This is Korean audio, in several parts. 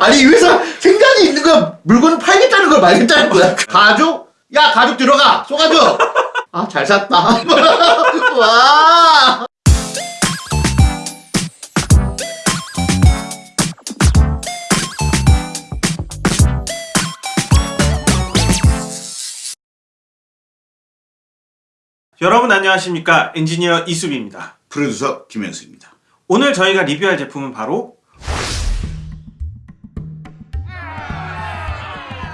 아니 이 회사 생각이 있는 거야. 물건을 팔겠다는 걸 말겠다는 거야. 가죽? 야 가죽 들어가. 쏘가죽 아잘 샀다. 와. 여러분 안녕하십니까? 엔지니어 이수빈입니다. 프로듀서 김현수입니다. 오늘 저희가 리뷰할 제품은 바로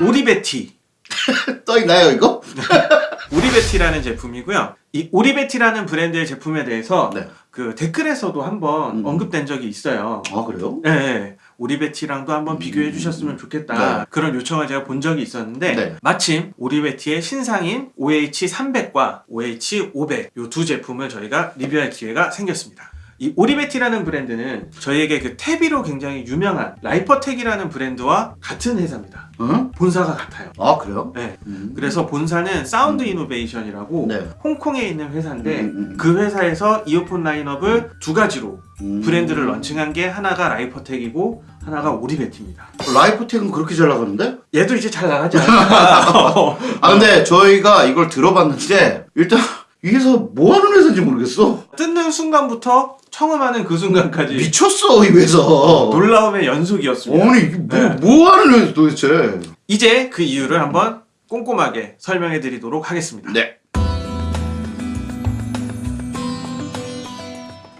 Oriveti 떠있나요 이거? Oriveti라는 제품이고요 이 Oriveti라는 브랜드의 제품에 대해서 네. 그 댓글에서도 한번 음. 언급된 적이 있어요 아 그래요? 네, 네. Oriveti랑도 한번 비교해 주셨으면 좋겠다 네. 그런 요청을 제가 본 적이 있었는데 네. 마침 Oriveti의 신상인 OH300과 OH500 이 두 제품을 저희가 리뷰할 기회가 생겼습니다 이 Oriveti라는 브랜드는 저희에게 그 TEVI로 굉장히 유명한 Lypertek이라는 브랜드와 같은 회사입니다 응? 본사가 같아요 아 그래요? 네. 음. 그래서 본사는 Sound Innovation이라고 네. 홍콩에 있는 회사인데 음, 음, 음. 그 회사에서 이어폰 라인업을 두 가지로 음. 브랜드를 런칭한 게 하나가 Lypertek이고 하나가 Oriveti입니다. Lypertek은 그렇게 잘 나가는데? 얘도 이제 잘 나가지 않을까? 아 근데 저희가 이걸 들어봤는데 일단 이 회사 뭐 하는 회사인지 모르겠어 뜯는 순간부터 청음하는 그 순간까지 미쳤어 이 회사 놀라움의 연속이었습니다. 아니 이게 뭐, 네. 뭐 하는 회사 도대체 이제 그 이유를 한번 꼼꼼하게 설명해 드리도록 하겠습니다. 네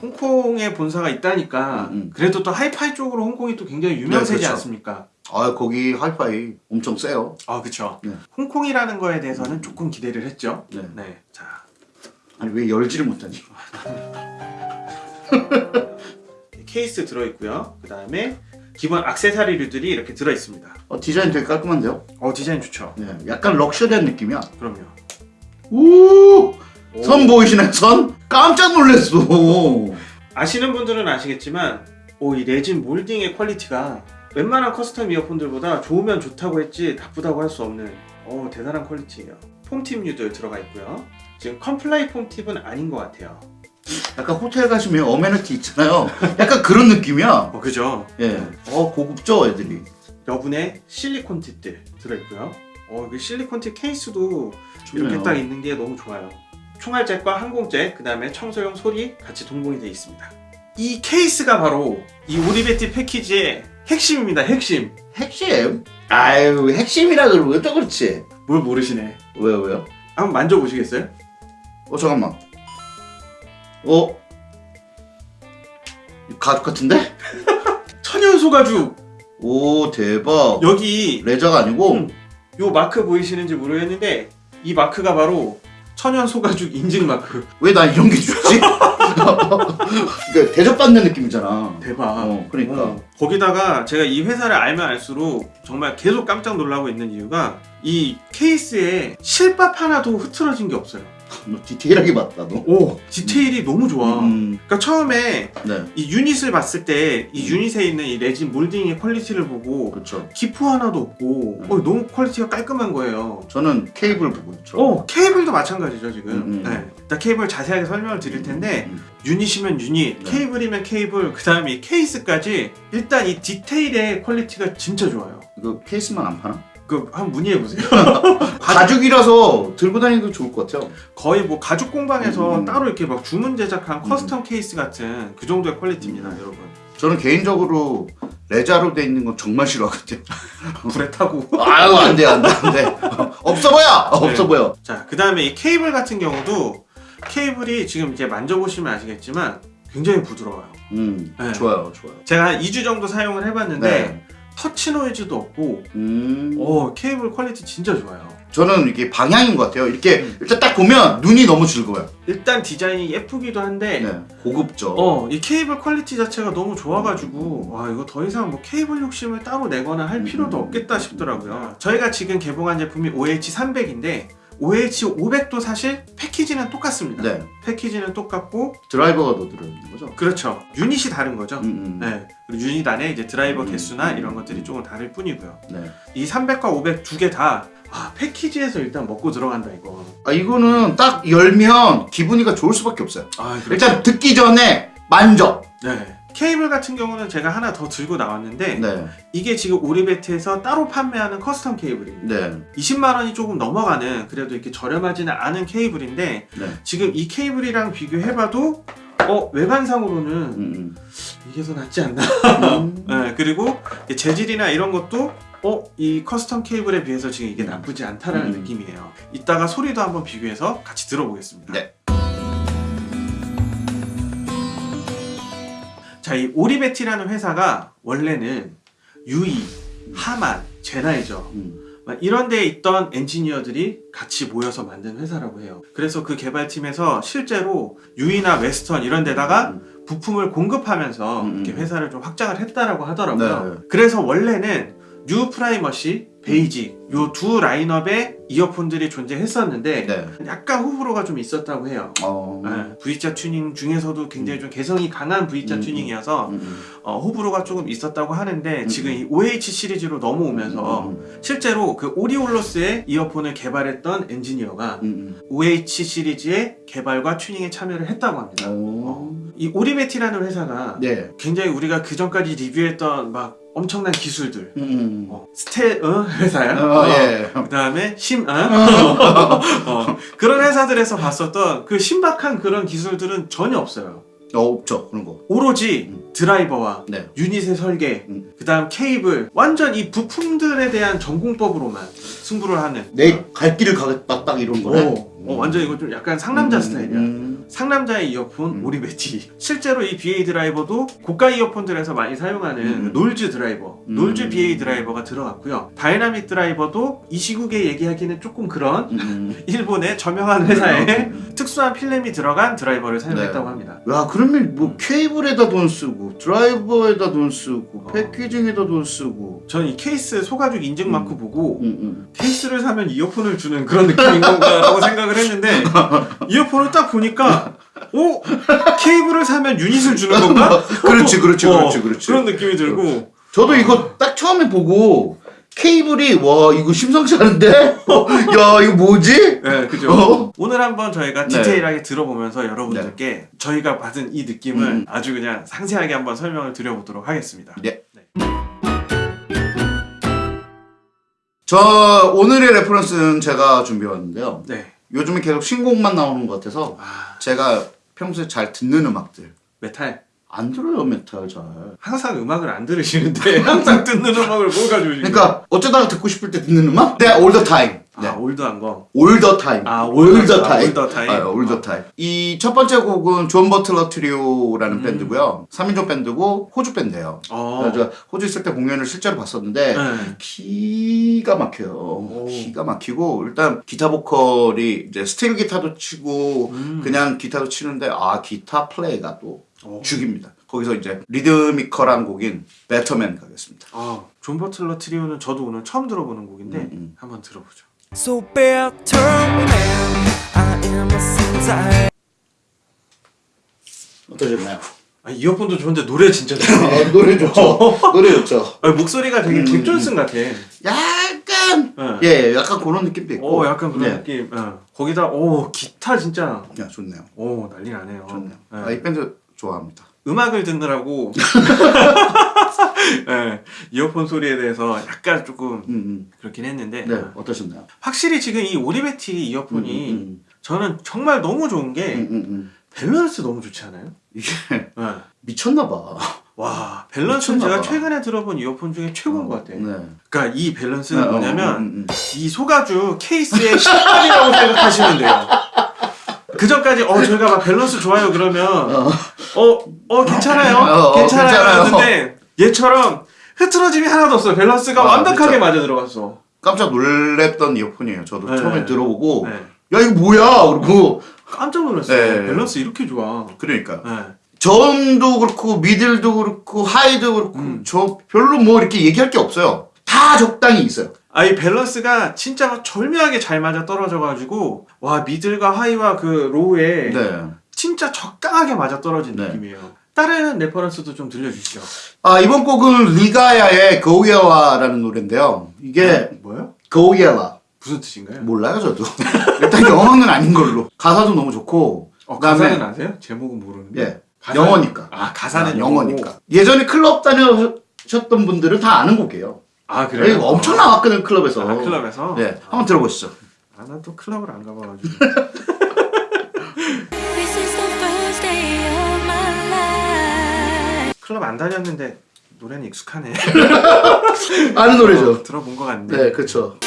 홍콩에 본사가 있다니까 음, 음. 그래도 또 하이파이 쪽으로 홍콩이 또 굉장히 유명세지 네, 그렇죠. 않습니까? 아 거기 하이파이 엄청 세요 아 그쵸. 네. 홍콩이라는 거에 대해서는 조금 기대를 했죠. 네. 네. 자, 아니 왜 열지를 못하니 케이스 들어있고요. 그 다음에 기본 악세사리류들이 이렇게 들어있습니다. 어, 디자인 되게 깔끔한데요 어 디자인 좋죠. 네, 약간 luxury한 느낌이야 그럼요. 우! 오. 선 보이시나요 선? 깜짝 놀랐어 아시는 분들은 아시겠지만 오, 이 레진 몰딩의 quality가 웬만한 custom 이어폰들보다 좋으면 좋다고 했지 나쁘다고 할 수 없는 오, 대단한 quality예요. foam tip류들 들어가 있고요. 지금 Comply foam tip은 아닌 것 같아요. 약간 호텔 가시면 amenity 있잖아요 약간 그런 느낌이야 어 그죠? 예. 어 고급져 애들이 여분의 실리콘 tip들 들어있고요. 어, 그 실리콘 팁 케이스도 이렇게 좋네요. 딱 있는 게 너무 좋아요. 총알잭과 항공잭, 그 다음에 청소용 솔이 같이 동봉이 되어 있습니다. 이 케이스가 바로 이 Oriveti 패키지의 핵심입니다. 핵심. 핵심? 아유 핵심이라 그러면 또 그렇지 뭘 모르시네. 왜요 왜요? 한번 만져보시겠어요? 어 잠깐만 어? 가죽 같은데? 천연 소 가죽. 오 대박 여기 레자가 아니고 음. 요 마크 보이시는지 모르겠는데 이 마크가 바로 천연 소 가죽 인증 마크. 왜 나 이런 게 주지? 그러니까 대접받는 느낌이잖아 대박. 어 그러니까 어, 거기다가 제가 이 회사를 알면 알수록 정말 계속 깜짝 놀라고 있는 이유가 이 케이스에 실밥 하나도 흐트러진 게 없어요. 너 디테일하게 봤다 너 오 디테일이 너무 좋아. 음, 그러니까 처음에 네 이 유닛을 봤을 때 이 유닛에 있는 이 레진 몰딩의 quality를 보고 그렇죠 기포 하나도 없고 어, 너무 quality가 깔끔한 거예요. 저는 케이블 보고 있죠 어 케이블도 마찬가지죠 지금. 음, 음. 네. 일단 케이블 자세하게 설명을 드릴 텐데 음, 유닛이면 유닛, 네. 케이블이면 케이블, 그 다음에 이 케이스까지 일단 이 디테일의 quality가 진짜 좋아요. 이거 케이스만 안 파나? 그 한번 문의해 보세요. 가죽이라서 들고 다니도 좋을 것 같아요 거의 뭐 가죽 공방에서 음. 따로 이렇게 막 주문 제작한 custom 케이스 같은 그 정도의 quality입니다, 음. 여러분. 저는 개인적으로 레자로 돼 있는 건 정말 싫어하거든요 불에 타고. 아유 안돼 안돼 안돼 없어 보여 없어 네. 보여 자, 그 다음에 이 케이블 같은 경우도 케이블이 지금 이제 만져보시면 아시겠지만 굉장히 부드러워요. 음 네. 좋아요 좋아요 제가 한 2주 정도 사용을 해봤는데 네. 터치 노이즈도 없고 음 어, 케이블 quality 진짜 좋아요. 저는 이게 방향인 것 같아요 이렇게 음. 일단 딱 보면 눈이 너무 즐거워요 일단 디자인이 예쁘기도 한데 네 고급져 어, 이 케이블 quality 자체가 너무 좋아가지고 와 이거 더 이상 뭐 케이블 욕심을 따로 내거나 할 필요도 음. 없겠다 싶더라고요. 저희가 지금 개봉한 제품이 OH300인데 OH500도 사실 패키지는 똑같습니다. 네 패키지는 똑같고 드라이버가 더 들어있는 거죠 그렇죠. 유닛이 다른 거죠. 음, 음. 네. 그리고 유닛 안에 이제 드라이버 음. 개수나 이런 것들이 조금 다를 뿐이고요. 네. 이 300과 500 두 개다 아, 패키지에서 일단 먹고 들어간다 이거. 아 이거는 딱 열면 기분이가 좋을 수밖에 없어요 아, 일단 듣기 전에 만져 네. 케이블 같은 경우는 제가 하나 더 들고 나왔는데 네. 이게 지금 오리베트에서 따로 판매하는 custom 케이블입니다. 네. 20만 원이 조금 넘어가는 그래도 이렇게 저렴하지는 않은 케이블인데 네. 지금 이 케이블이랑 비교해봐도 어 외관상으로는 음, 이게 더 낫지 않나? 음. 네, 그리고 이 재질이나 이런 것도 어 이 custom 케이블에 비해서 지금 이게 나쁘지 않다라는 음. 느낌이에요. 이따가 소리도 한번 비교해서 같이 들어보겠습니다. 네. 자, 이 오리베티라는 회사가 원래는 UE, 하만, 젠하이저 음. 막 이런 데에 있던 엔지니어들이 같이 모여서 만든 회사라고 해요. 그래서 그 개발팀에서 실제로 UE나 웨스톤 이런 데다가 부품을 공급하면서 음, 이렇게 음. 회사를 좀 확장을 했다라고 하더라고요. 네. 그래서 원래는 New Primacy, Basic 요 두 라인업의 이어폰들이 존재했었는데 네. 약간 호불호가 좀 있었다고 해요. 어. 네, V자 튜닝 중에서도 굉장히 좀 개성이 강한 V자 음, 튜닝이어서 음, 음. 어, 호불호가 조금 있었다고 하는데 음. 지금 이 OH 시리즈로 넘어오면서 음, 실제로 그 오리올러스의 이어폰을 개발했던 엔지니어가 음, OH 시리즈의 개발과 튜닝에 참여를 했다고 합니다. 음. 어. 이 오리베티라는 회사가 네. 굉장히 우리가 그 전까지 리뷰했던 막 엄청난 기술들 음. 어, 스테 어? 회사야? 어, 어. 예. 그 다음에 심 어? 어, 그런 회사들에서 봤었던 그 신박한 그런 기술들은 전혀 없어요. 어, 없죠. 그런 거. 오로지 음. 드라이버와 네. 유닛의 설계, 음. 그 다음 케이블, 완전 이 부품들에 대한 정공법으로만 승부를 하는. 내 갈 길을 가겠다 딱 이런 거네. 어, 어, 완전 이거 좀 약간 상남자 음, 스타일이야. 음. 상남자의 이어폰 음. 오리베티. 실제로 이 BA 드라이버도 고가 이어폰들에서 많이 사용하는 음. 놀즈 드라이버, 음. 놀즈 BA 드라이버가 들어갔고요. 다이나믹 드라이버도 이 시국에 얘기하기는 조금 그런 음. 일본의 저명한 회사의 음. 특수한 필름이 들어간 드라이버를 사용했다고 네. 합니다. 야 그러면 뭐 케이블에다 돈 쓰고 드라이버에다 돈 쓰고 어. 패키징에다 돈 쓰고 저는 이 케이스 소가죽 인증 마크 보고 음, 음. 케이스를 사면 이어폰을 주는 그런 느낌인 건가 라고 생각을 했는데 이어폰을 딱 보니까 오 케이블을 사면 유닛을 주는 건가? 그렇지 그렇지 어, 그렇지 그렇지 그런 느낌이 들고 저도 이거 딱 처음에 보고 케이블이 와 이거 심상치 않은데 어, 야 이거 뭐지 네 그죠 어? 오늘 한번 저희가 네. 디테일하게 들어보면서 여러분들께 저희가 받은 이 느낌을 음. 아주 그냥 상세하게 한번 설명을 드려보도록 하겠습니다 네. 저 오늘의 reference는 제가 준비해왔는데요 네. 요즘에 계속 신곡만 나오는 것 같아서 아. 제가 평소에 잘 듣는 음악들. 메탈? 안 들어요 메탈 잘. 항상 음악을 안 들으시는데 항상 듣는 음악을 뭘 가지고 그러니까 어쩌다가 듣고 싶을 때 듣는 음악? 네, all the time. 네. 아 old한 거 the time. 아, time. all the time. 아, the time. 이 첫 번째 곡은 존 버틀러 트리오라는 음. 밴드고요. 3인조 밴드고 호주 밴드예요. 어. 제가 호주 있을 때 공연을 실제로 봤었는데 네. 기가 막혀요. 기가 막히고 일단 기타 보컬이 이제 스틸 기타도 치고 음. 그냥 기타도 치는데 아 기타 플레이가 또 어. 죽입니다. 거기서 이제 리드미컬한 곡인 Better Man 가겠습니다. 아, 존 버틀러 트리오는 저도 오늘 처음 들어보는 곡인데 음, 음. 한번 들어보죠. So better man, I am a sinner. 어떠셨나요? 아, 이어폰도 좋은데 노래 진짜 좋네. 아, 노래 좋죠. 노래 좋죠. 아, 목소리가 되게 음, 잭 존슨 같아. 약간 네. 예, 약간 그런 느낌도 있고. 오, 약간 그런 네. 느낌. 어. 거기다 오 기타 진짜 야, 좋네요. 오 난리 나네요. 좋네요. 네. 아, 이 밴드 좋아합니다. 음악을 듣느라고 네, 이어폰 소리에 대해서 약간 조금 음, 음. 그렇긴 했는데 네, 어. 어떠셨나요? 확실히 지금 이 오리베티 이어폰이 음, 저는 정말 너무 좋은 게 음, 음, 음. 밸런스 너무 좋지 않아요? 이게 네. 미쳤나 봐. 와 밸런스는 제가 봐. 최근에 들어본 이어폰 중에 최고인 것 같아. 네. 그러니까 이 밸런스는 어, 뭐냐면 음, 음, 이 소가죽 케이스의 실밥이라고 생각하시면 돼요. 그 전까지 어 저희가 막 밸런스 좋아요 그러면 어. 어 어 괜찮아요 어, 어, 괜찮아요 괜찮아요. 했는데 얘처럼 흐트러짐이 하나도 없어요 밸런스가 아, 완벽하게 그쵸. 맞아 들어갔어. 깜짝 놀랬던 이어폰이에요. 저도 네. 처음에 들어보고 네. 야 이거 뭐야? 그리고 깜짝 놀랐어요. 네. 밸런스 이렇게 좋아. 그러니까 네. 저음도 그렇고 middle도 그렇고 high도 그렇고 음. 저 별로 뭐 이렇게 얘기할 게 없어요. 다 적당히 있어요. 아 이 밸런스가 진짜 절묘하게 잘 맞아 떨어져가지고 와 middle과 high와 그 low에 네. 진짜 적당하게 맞아 떨어진 네. 느낌이에요. 다른 reference도 좀 들려주시죠. 아 이번 곡은 리가야의 고우야와라는 노래인데요. 이게 뭐요? 고우야와 무슨 뜻인가요? 몰라요 저도. 일단 영어는 아닌 걸로. 가사도 너무 좋고. 어, 그다음에 가사는 아세요? 제목은 모르는데. 예 가사는- 영어니까. 아 가사는 아, 영어니까. 예전에 클럽 다녀셨던 분들은 다 아는 곡이에요. 아 그래요? 엄청 나왔거든 클럽에서. 아 클럽에서? 네, 한번 들어보시죠. 아난 또 클럽을 안 가봐가지고 클럽 안 다녔는데 노래는 익숙하네 아는 노래죠. 어, 들어본 것 같네 네, 그렇죠.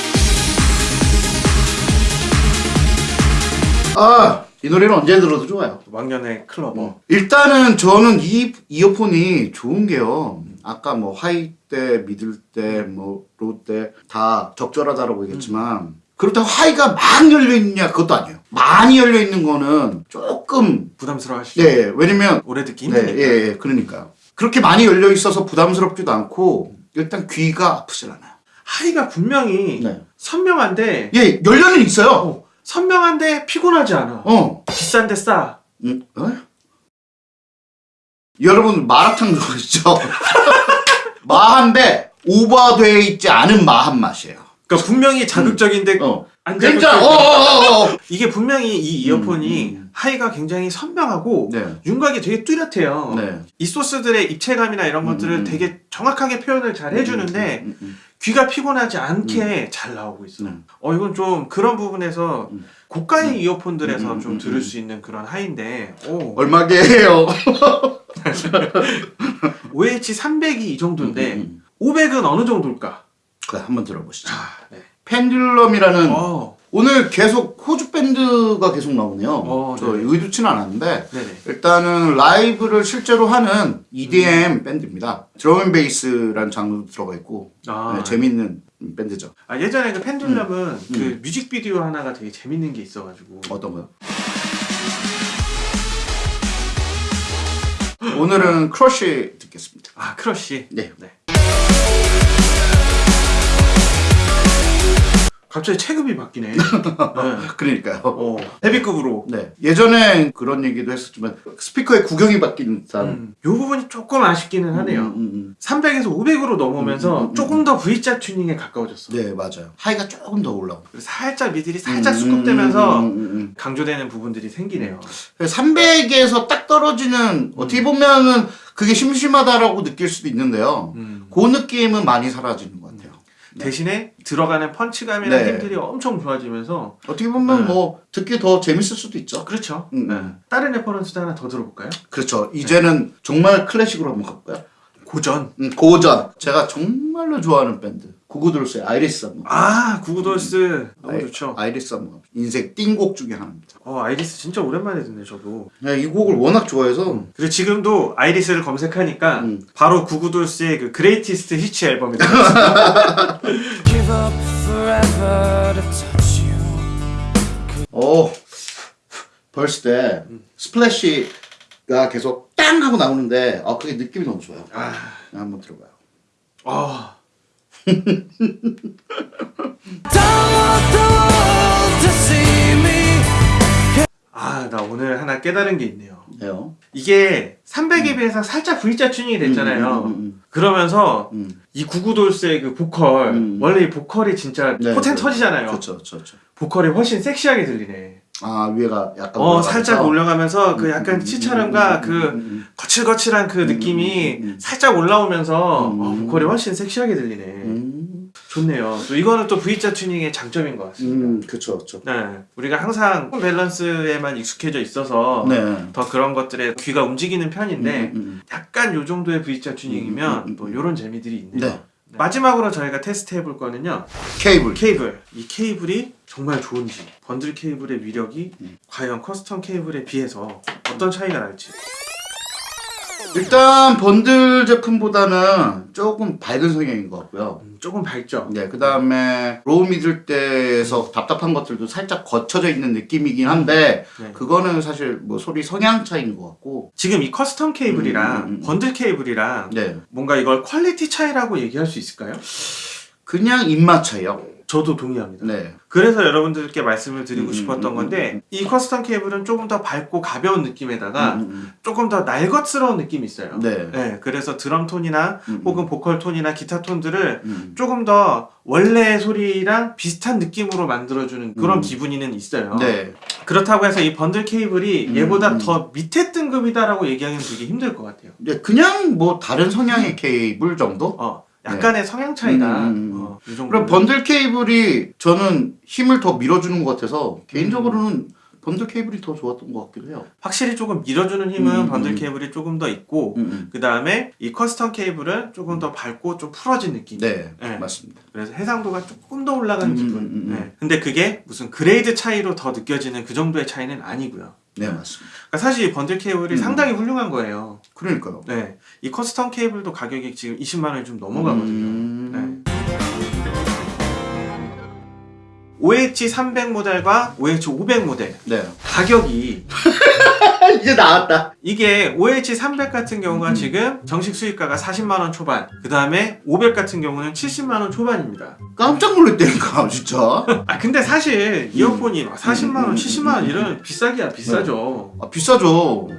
아, 이 노래는 언제 들어도 좋아요. 왕년의 clubber 일단은 저는 이 이어폰이 좋은 게요. 아까 뭐 high 대, middle 대, 뭐 low 대 다 적절하다라고 얘기했지만 그렇다고 high가 막 열려 있냐 그것도 아니에요. 많이 열려 있는 거는 조금 부담스러워 하시죠? 네, 왜냐면 오래 듣기 네, 힘드니까 예, 예, 그러니까요. 그렇게 많이 열려 있어서 부담스럽지도 않고 일단 귀가 아프질 않아요. 하이가 분명히 네. 선명한데 예, 열려는 있어요. 어, 선명한데 피곤하지 않아 어, 비싼데 싸 음, 어? 여러분 마라탕 들어보시죠? 마한데 오버되어 있지 않은 마한 맛이에요. 그러니까 분명히 자극적인데 어. 안 그러니까 자극적이야. 어어어어. 이게 분명히 이 이어폰이 음, 음. 하이가 굉장히 선명하고 네. 윤곽이 되게 뚜렷해요. 네. 이 소스들의 입체감이나 이런 음, 것들을 음. 되게 정확하게 표현을 잘 해주는데 음, 음, 귀가 피곤하지 않게 잘 나오고 있어. 음. 어 이건 좀 그런 부분에서 음. 고가의 이어폰들에서 음, 음, 좀 음, 들을 음. 수 있는 그런 하이인데 오, 얼마게요? OH 300이 이 정도인데 음, 음. 500은 어느 정도일까? 그래 한번 들어보시죠. 아, 네. 펜듈럼이라는 어, 오늘 계속 호주 밴드가 계속 나오네요. 어, 저 네. 의도치는 않았는데 네네. 일단은 라이브를 실제로 하는 EDM 음. 밴드입니다. 드럼앤베이스라는 장르도 들어가 있고 아, 네, 재밌는 밴드죠. 아, 예전에 그 펜듈럼은 음. 그 뮤직비디오 하나가 되게 재밌는 게 있어가지고 어떤 거요? 오늘은 크러쉬 듣겠습니다. 아 크러쉬 네. 갑자기 체급이 바뀌네. 네. 그러니까요. 어, 헤비급으로. 네. 예전에 그런 얘기도 했었지만 스피커의 구경이 바뀐 듯한 음, 요 부분이 조금 아쉽기는 하네요. 음, 음, 음. 300에서 500으로 넘어오면서 음, 음, 음, 조금 더 V자 튜닝에 가까워졌어. 네, 맞아요. high가 조금 더 올라오고. 살짝 middle이 살짝 수그러들면서 음, 음, 음, 음. 강조되는 부분들이 생기네요. 300에서 딱 떨어지는 어떻게 보면은 그게 심심하다라고 느낄 수도 있는데요. 음. 그 느낌은 많이 사라지는 것 같아요. 대신에 들어가는 punch감이나 네. 힘들이 엄청 좋아지면서 어떻게 보면 네. 뭐 듣기 더 재밌을 수도 있죠. 그렇죠. 음, 네. 음. 다른 reference도 하나 더 들어볼까요? 그렇죠. 이제는 정말 클래식으로 한번 가볼까요? 고전. 음, 고전. 제가 정말로 좋아하는 밴드. 구구돌스의 아이리스 한번. 아 구구돌스 너무 아이- 좋죠. 아이리스 한번. 인생 띵곡 중에 하나입니다. 어 아이리스 진짜 오랜만에 듣네 저도. 네, 이 곡을 워낙 좋아해서 그리고 지금도 아이리스를 검색하니까 음. 바로 구구돌스의 그 Greatest Hits 앨범이 나왔어요. Give up forever to touch you. 어 verse 때 splash가 계속 땅 하고 나오는데 아 그게 느낌이 너무 좋아요. 아, 한번 들어봐요. 아, 아, 나 오늘 하나 깨달은 게 있네요. 해요. 이게 300에 비해서 살짝 V자 튜닝이 됐잖아요. 음, 음, 음, 그러면서 음, 음. 이 구구돌스의 그 보컬 음. 원래 이 보컬이 진짜 네, 포텐 네. 터지잖아요. 그렇죠, 그렇죠, 그렇죠. 보컬이 훨씬 섹시하게 들리네. 아 위에가 약간 어 올라가면서. 살짝 올라가면서 그 약간 음, 음, 음, 그 음, 음, 거칠거칠한 그 음, 느낌이 음, 음, 음. 살짝 올라오면서 음. 어, 보컬이 훨씬 섹시하게 들리네. 음, 좋네요. 또 이거는 또 V자 튜닝의 장점인 것 같습니다. 음, 그렇죠, 그렇죠. 네, 우리가 항상 밸런스에만 익숙해져 있어서 네. 더 그런 것들에 귀가 움직이는 편인데 음, 음, 약간 요 정도의 V자 튜닝이면 음, 음, 음, 또 음. 요런 재미들이 있네요. 네. 마지막으로 저희가 테스트 해볼 거는요 케이블. 케이블 이 케이블이 정말 좋은지 번들 케이블의 위력이 음. 과연 custom 케이블에 비해서 어떤 차이가 날지 일단 번들 제품보다는 조금 밝은 성향인 것 같고요. 음, 조금 밝죠 네, 그 다음에 low middle 대에서 답답한 것들도 살짝 걷혀져 있는 느낌이긴 한데 네. 그거는 사실 뭐 소리 성향 차이인 것 같고 지금 이 custom 케이블이랑 음, 음, 음. 번들 케이블이랑 네 뭔가 이걸 quality 차이라고 얘기할 수 있을까요? 그냥 입맛 차이요. 저도 동의합니다. 네. 그래서 여러분들께 말씀을 드리고 음, 싶었던 음, 건데 음, 음. 이 custom 케이블은 조금 더 밝고 가벼운 느낌에다가 음, 음, 조금 더 날것스러운 느낌이 있어요. 음. 네. 네, 그래서 드럼 톤이나 음, 혹은 보컬 톤이나 기타 톤들을 음. 조금 더 원래 소리랑 비슷한 느낌으로 만들어주는 그런 음. 기분이는 있어요. 네. 그렇다고 해서 이 번들 케이블이 음, 얘보다 음. 더 밑에 등급이다라고 얘기하기는 되게 힘들 것 같아요. 네, 그냥 뭐 다른 성향의 케이블 정도? 어, 약간의 성향 차이다. 음, 음, 음. 어. 그럼 번들 케이블이 저는 힘을 더 밀어주는 것 같아서 개인적으로는 번들 케이블이 더 좋았던 것 같기도 해요. 확실히 조금 밀어주는 힘은 음, 번들 음. 케이블이 조금 더 있고 음, 음. 그 다음에 이 custom 케이블은 조금 더 밝고 좀 풀어진 느낌. 네, 네. 맞습니다. 그래서 해상도가 조금 더 올라가는 음, 기분. 음, 음, 음. 네. 근데 그게 무슨 grade 차이로 더 느껴지는 그 정도의 차이는 아니고요. 네, 맞습니다. 그러니까 사실 이 번들 케이블이 음. 상당히 훌륭한 거예요. 그러니까요. 네. 이 custom 케이블도 가격이 지금 20만 원이 좀 넘어가거든요. OH 300 모델과 OH 500 모델 네. 가격이 이제 나왔다. 이게 OH 300 같은 경우가 음. 지금 정식 수입가가 40만 원 초반, 그 다음에 500 같은 경우는 70만 원 초반입니다. 깜짝 놀랐다니까, 진짜. 아 근데 사실 이어폰이 막 40만 원, 음, 70만 원 이런 비싸기야 비싸죠. 아, 비싸죠.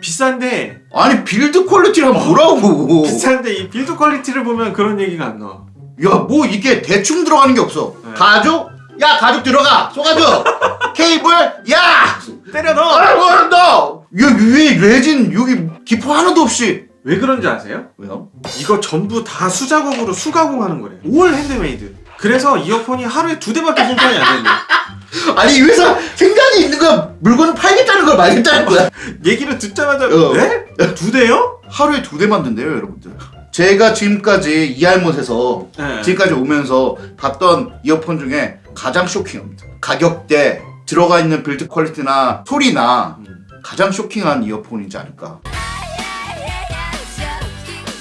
비싼데 아니, build quality를 한번 보라고. 비싼데 이 build quality를 보면 그런 얘기가 안 나와. 야, 뭐 이게 대충 들어가는 게 없어. 네. 가죽? 야, 가죽 들어가. 소가죽. 케이블? 야! 때려 넣어. 아, 뭐, 너! 야, 위에 레진, 여기 기포 하나도 없이. 왜 그런지 아세요? 왜요? 이거 전부 다 수작업으로 수가공하는 거래. all handmade. 그래서 이어폰이 하루에 두 대밖에 생산이 안 된대. 아니, 이 회사 생각이 있는 거야. 물건을 팔겠다는 걸 말겠다는 거야. 얘기를 듣자마자 어. 네? 두 대요? 하루에 두 대 만든대요, 여러분들. 제가 지금까지 이알못에서 네. 지금까지 오면서 봤던 이어폰 중에 가장 쇼킹합니다. 가격대, 들어가 있는 build quality나 소리나 음. 가장 쇼킹한 이어폰이지 않을까.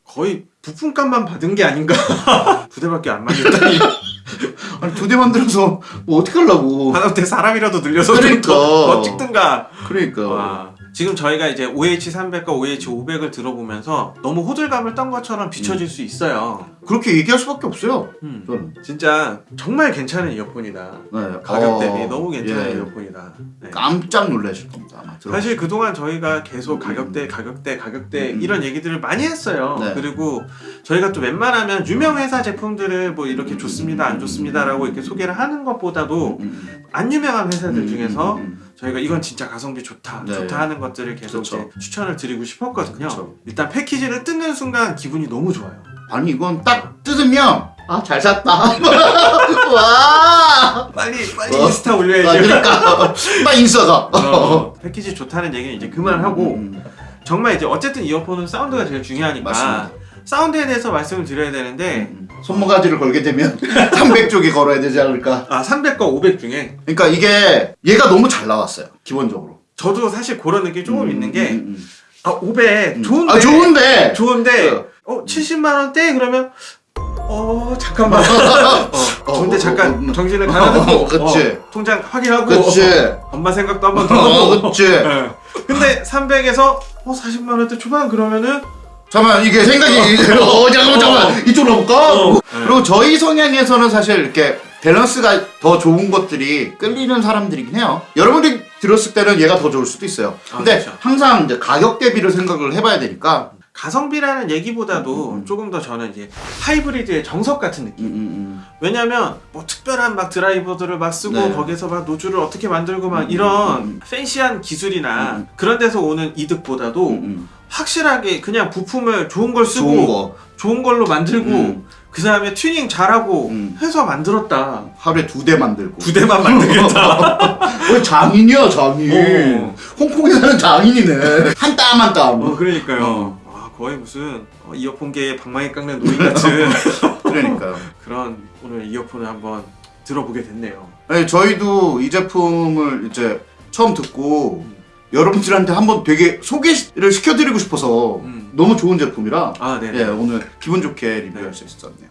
거의 부품값만 받은 게 아닌가. 두 대밖에 안 만들다니. 아니, 두 대 만들어서 뭐 어떻게 하려고. 하다못해 사람이라도 늘려서 좀 그러니까. 더, 더 찍든가. 그러니까. 와. 지금 저희가 이제 OH300과 OH500을 들어보면서 너무 호들갑을 떤 것처럼 비춰질 수 있어요. 그렇게 얘기할 수밖에 없어요. 음. 저는. 진짜 정말 괜찮은 이어폰이다. 네. 가격 어, 대비 너무 괜찮은 예. 이어폰이다. 네. 깜짝 놀라실 겁니다. 사실 그동안 저희가 계속 가격대, 가격대, 가격대 음. 이런 얘기들을 많이 했어요. 네. 그리고 저희가 또 웬만하면 유명 회사 제품들을 뭐 이렇게 좋습니다, 안 좋습니다 라고 이렇게 소개를 하는 것보다도 음, 안 유명한 회사들 음, 중에서 음, 음. 저희가 이건 진짜 가성비 좋다, 네. 좋다 하는 것들을 계속 그쵸. 이제 추천을 드리고 싶었거든요. 그쵸. 일단 패키지를 뜯는 순간 기분이 너무 좋아요. 아니 이건 딱 뜯으면 아 잘 샀다. 와. 빨리 빨리 어. 인스타 아, 올려야지. 그러니까 나 인싸가. 어, 패키지 좋다는 얘기는 이제 그만하고 음, 정말 이제 어쨌든 이어폰은 사운드가 제일 중요하니까 맞습니다. 사운드에 대해서 말씀을 드려야 되는데 음. 손모가지를 걸게 되면 300쪽이 걸어야 되지 않을까. 아 300과 500 중에 그러니까 이게 얘가 너무 잘 나왔어요. 기본적으로. 저도 사실 그런 느낌이 조금 음, 있는 게 음, 음. 아, 500 음. 좋은데 아 좋은데. 좋은데 어. 어 70만 원대 그러면 어 잠깐만 어, 어, 좋은데 어, 잠깐 어, 음. 정신을 가다듬고 어, 그치. 통장 확인하고 그치. 어, 엄마 생각도 한번더 어, 하고 그치. 예. 근데 300에서 어 40만 원대 초반 그러면은 잠깐만 이게 생각이 어 잠깐만 잠깐만 이쪽으로 볼까? 어. 그리고 저희 성향에서는 사실 이렇게 밸런스가 더 좋은 것들이 끌리는 사람들이긴 해요. 여러분들이 들었을 때는 얘가 더 좋을 수도 있어요. 아, 근데 그렇죠. 항상 이제 가격 대비를 생각을 해봐야 되니까. 가성비라는 얘기보다도 음, 음. 조금 더 저는 이제 하이브리드의 정석 같은 느낌 음, 음, 왜냐면 뭐 특별한 막 드라이버들을 막 쓰고 네. 거기서 막 노즐을 어떻게 만들고 막 음, 이런 음, fancy한 기술이나 음. 그런 데서 오는 이득보다도 음, 음. 확실하게 그냥 부품을 좋은 걸 쓰고 좋은 거 좋은 걸로 만들고 음. 그 다음에 튜닝 잘하고 음. 해서 만들었다 하루에 두 대 만들고. 두 대만 만들겠다 어, 장인이야 장인. 어. 홍콩에 사는 장인이네. 한 땀 한 땀. 어 그러니까요 어. 아, 거의 무슨 어, 이어폰계의 방망이 깎는 노인 같은 그러니까요. 그런 오늘 이어폰을 한번 들어보게 됐네요 아니, 저희도 이 제품을 이제 처음 듣고 음. 여러분들한테 한번 되게 소개를 시켜드리고 싶어서 음. 너무 좋은 제품이라 아 네네 예, 오늘 기분 좋게 리뷰할 수 있었네요.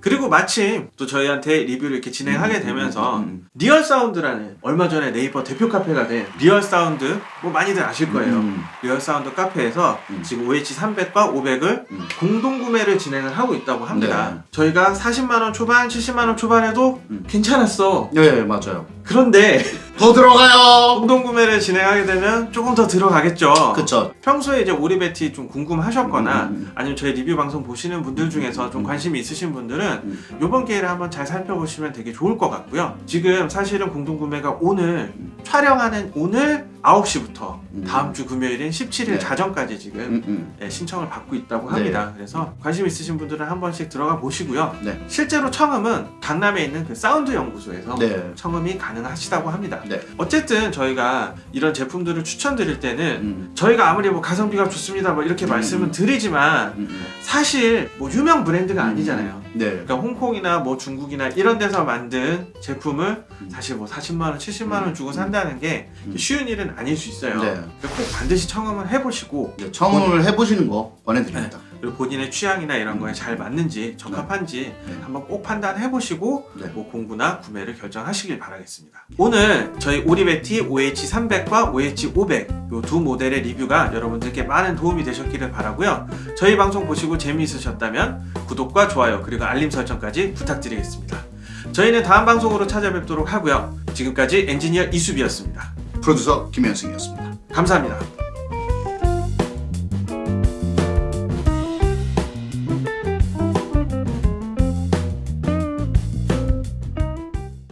그리고 마침 또 저희한테 리뷰를 이렇게 진행하게 음, 되면서 음, 음, 음. 리얼 사운드라는 얼마 전에 네이버 대표 카페가 된 리얼 사운드 뭐 많이들 아실 거예요. 음. 리얼 사운드 카페에서 음. 지금 OH 300과 500을 음. 공동 구매를 진행을 하고 있다고 합니다. 네. 저희가 40만 원 초반, 70만 원 초반에도 음. 괜찮았어. 네 맞아요. 그런데 더 들어가요. 공동 구매를 진행하게 되면 조금 더 들어가겠죠. 그쵸. 평소에 이제 오리베티 좀 궁금하셨거나 음, 음. 아니면 저희 리뷰 방송 보시는 분들 중에서 좀 음. 관심이 있으신 분들은 음. 이번 기회를 한번 잘 살펴보시면 되게 좋을 것 같고요. 지금 사실은 공동 구매가 오늘 촬영하는 오늘 9시부터 음. 다음 주 금요일인 17일 네. 자정까지 지금 음, 음. 예, 신청을 받고 있다고 네. 합니다. 그래서 관심 있으신 분들은 한 번씩 들어가 보시고요. 네. 실제로 청음은 강남에 있는 그 사운드 연구소에서 네. 청음이 가능하시다고 합니다. 네. 어쨌든 저희가 이런 제품들을 추천드릴 때는 음. 저희가 아무리 뭐 가성비가 좋습니다 뭐 이렇게 음. 말씀은 드리지만 음, 음. 사실 뭐 유명 브랜드가 아니잖아요. 네. 그러니까 홍콩이나 뭐 중국이나 이런 데서 만든 제품을 음. 사실 뭐 40만 원, 70만 원 주고 산다는 게 음. 쉬운 일은 아닐 수 있어요. 네. 그러니까 꼭 반드시 청음을 해보시고 네, 청음을 해보시는 거 권해드립니다. 그리고 본인의 취향이나 이런 거에 잘 맞는지 적합한지 네. 한번 꼭 판단해 보시고 네. 뭐 공구나 구매를 결정하시길 바라겠습니다. 오늘 저희 오리베티 OH300과 OH500 이 두 모델의 리뷰가 여러분들께 많은 도움이 되셨기를 바라고요. 저희 방송 보시고 재미있으셨다면 구독과 좋아요 그리고 알림 설정까지 부탁드리겠습니다. 저희는 다음 방송으로 찾아뵙도록 하고요. 지금까지 엔지니어 이수비였습니다. 프로듀서 김현승이었습니다. 감사합니다.